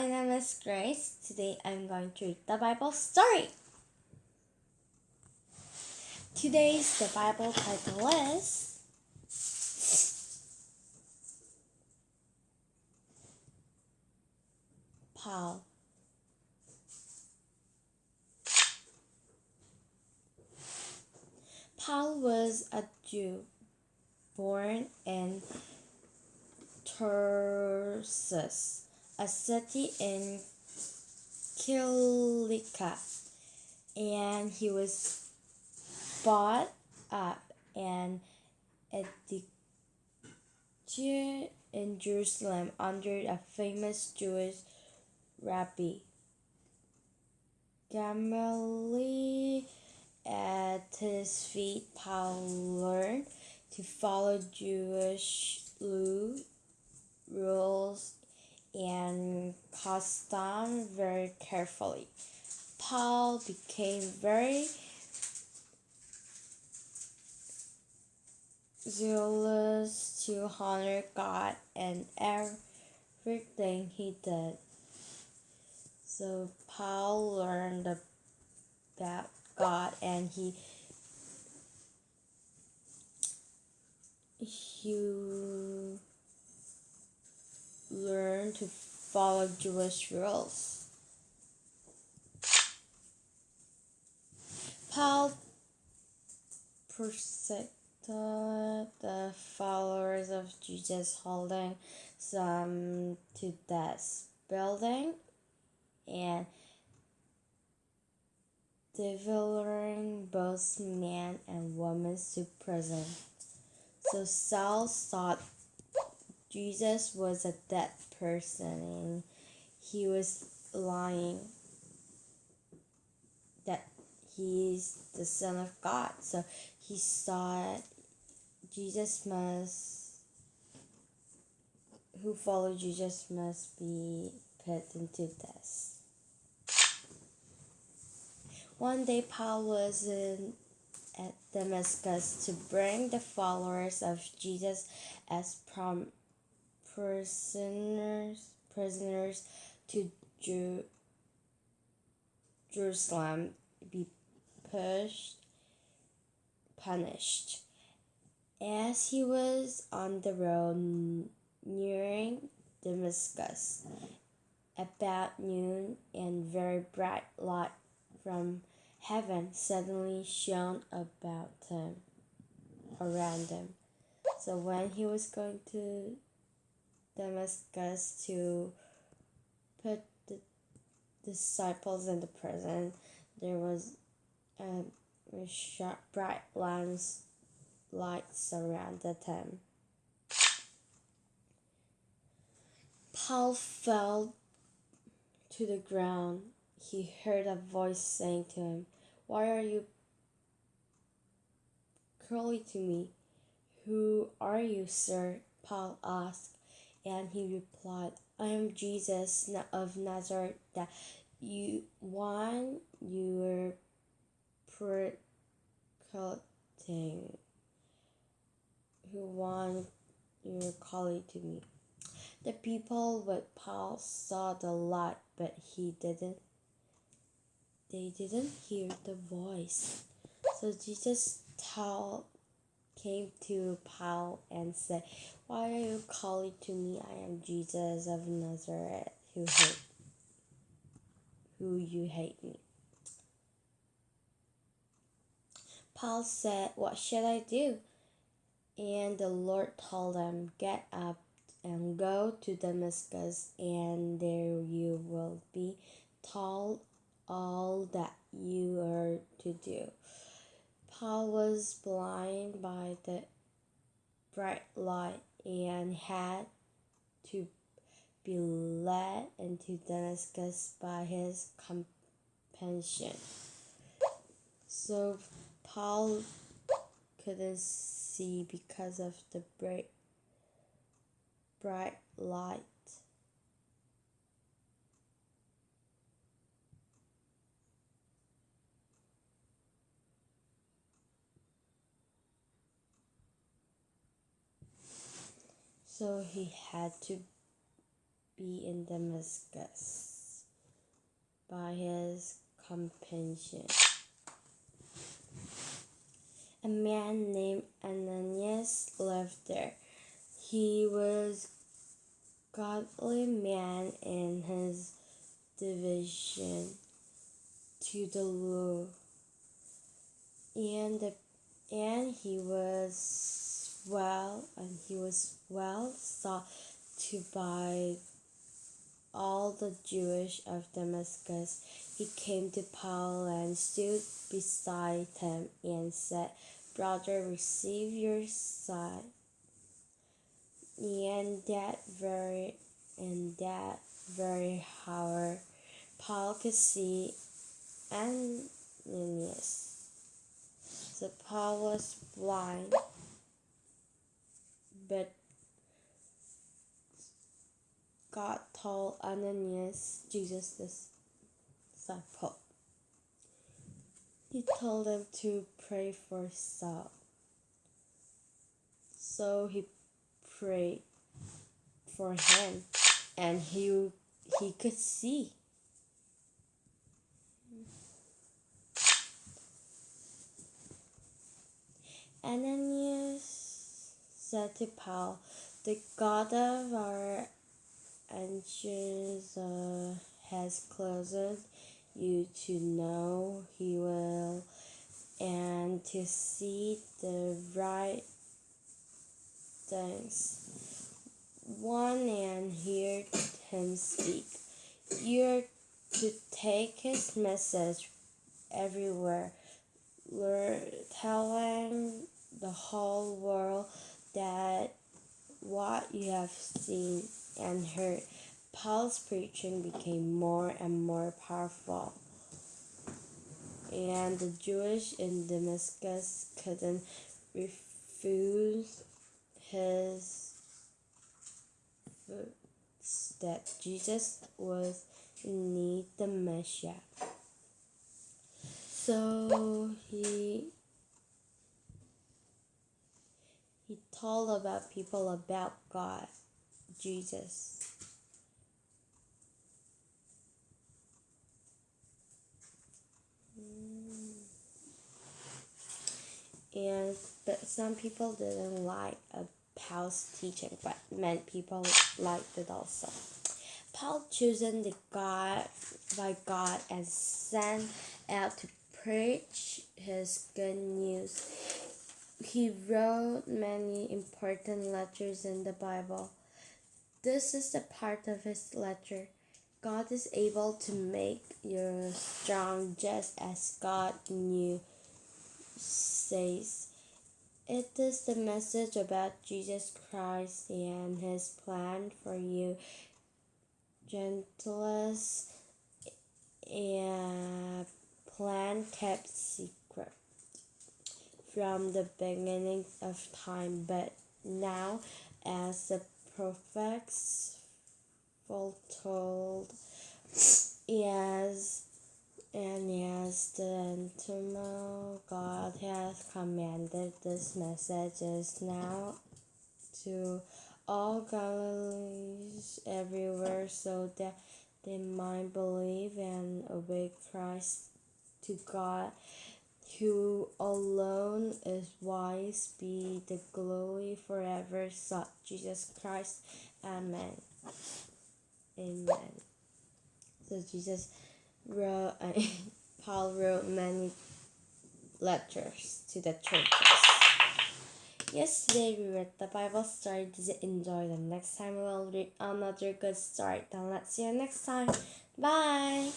my name is Grace. Today I'm going to read the Bible story. Today's the Bible title is Paul. Paul was a Jew born in Tarsus, a city in Cilicia, and he was brought up and educated in Jerusalem under a famous Jewish rabbi. Gamaliel at his feet, Paul learned to follow Jewish rules and customs very carefully. Paul became very zealous to honor God and everything he did. So Paul learned about God and he he learned to follow Jewish rules. Paul persecuted the followers of Jesus, holding some to death, building and delivering both men and women to prison. So Saul thought Jesus was a dead person and he was lying that he's the Son of God. So he thought Jesus must, who follow Jesus must be put into death. One day, Paul was in, at Damascus to bring the followers of Jesus as prom, prisoners, prisoners to Jer- Jerusalem, be pushed, punished. As he was on the road nearing Damascus, about noon, and very bright light from heaven suddenly shone about him, around him. So when he was going to Damascus to put the disciples in the prison, there was a, a sharp, bright lamps, lights surrounded him. Paul fell to the ground he heard a voice saying to him, Why are you cruelly to me? Who are you, sir? Paul asked, and he replied, I am Jesus of Nazareth, that you one you were who one you were calling to me. The people with Paul saw the light, but he didn't they didn't hear the voice. So Jesus told, came to Paul and said, Why are you calling to me? I am Jesus of Nazareth who hate who you hate me. Paul said, What should I do? And the Lord told him, Get up and go to Damascus, and there you will be told all that you are to do. Paul was blind by the bright light and had to be led into Damascus by his companion. So Paul couldn't see because of the bright, bright light. So he had to be in Damascus by his companion. A man named Ananias lived there. He was godly man in his division to the Lord, and the, and he was well and he was well sought to by all the Jewish of Damascus. He came to Paul and stood beside him and said, Brother, receive your sight. And that very and that very hour Paul could see Ananias. So Paul was blind, but God told Ananias, Jesus' disciple. He told him to pray for Saul. So he prayed for him and he he could see. Ananias said to Paul, The God of our ancestors uh, has closed you to know he will and to see the right things. One and hear him speak. You're to take his message everywhere, telling the whole world that what you have seen and heard. Paul's preaching became more and more powerful, and the Jewish in Damascus couldn't refuse his that Jesus was indeed the Messiah. So he he told about people about God, Jesus. And but some people didn't like Paul's teaching, but many people liked it also. Paul chosen the God by God and sent out to preach his good news. He wrote many important letters in the Bible. This is the part of his letter. God is able to make you strong just as God knew says. It is the message about Jesus Christ and his plan for you, gentlest and plan kept secret from the beginning of time, but now as the prophets foretold, yes, and as the eternal God has commanded, this message is now to all Galileans everywhere, so that they might believe and obey Christ to God, who alone is wise, be the glory forever. So Jesus Christ, Amen. Amen. So Jesus wrote, uh, Paul wrote many letters to the churches. Yesterday we read the Bible story. Did you enjoy them? Next time we will read another good story. Then let's see you next time. Bye.